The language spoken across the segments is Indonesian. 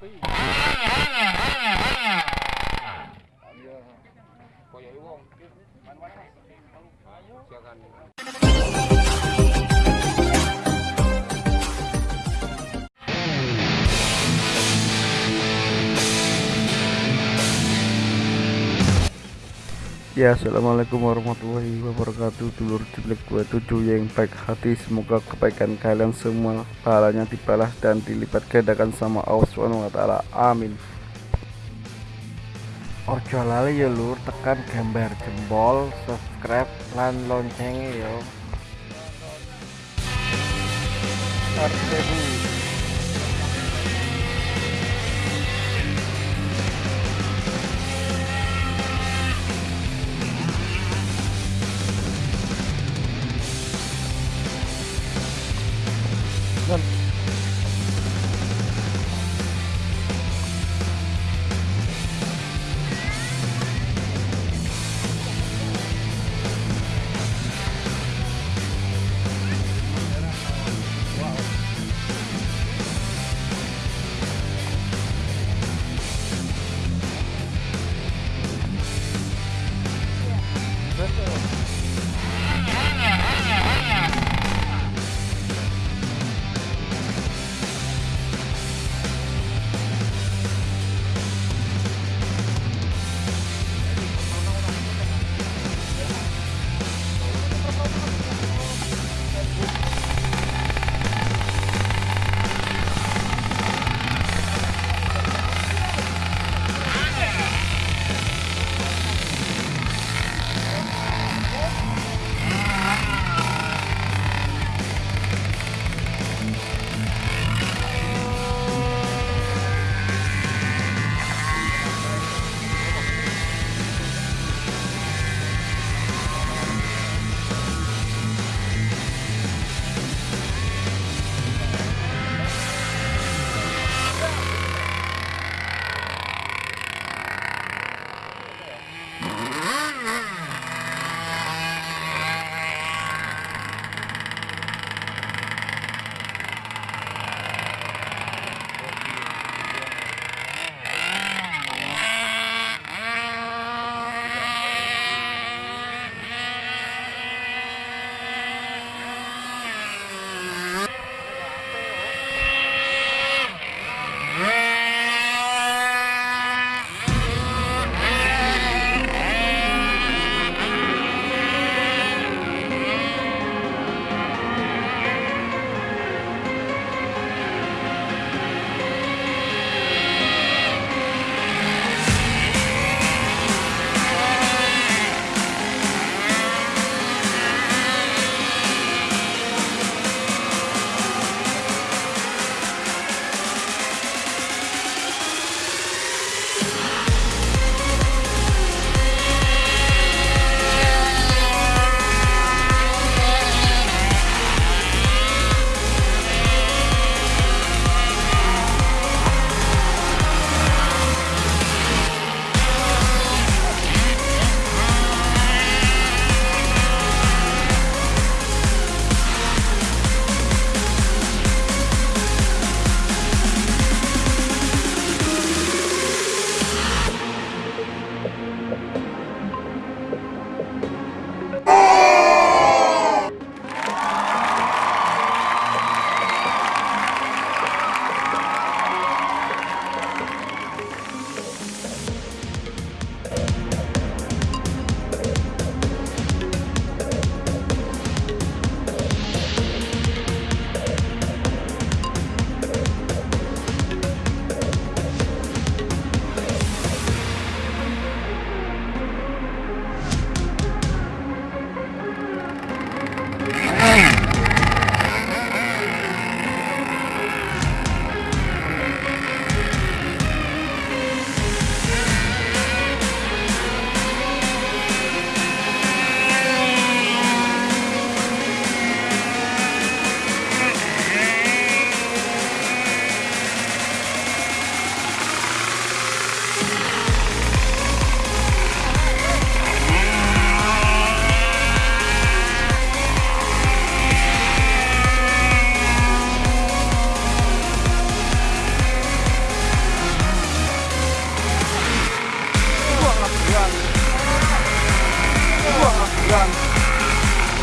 Hãy subscribe cho không? Ya assalamualaikum warahmatullahi wabarakatuh. Dulur gue tujuh yang baik hati. Semoga kebaikan kalian semua Pahalanya dibalas dan dilipat gandakan sama Allah SWT Amin. Ojo lali ya lur. Tekan gambar jempol subscribe lan loncengnya yo. Artebu Non.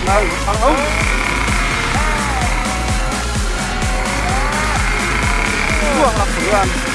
Buang lah.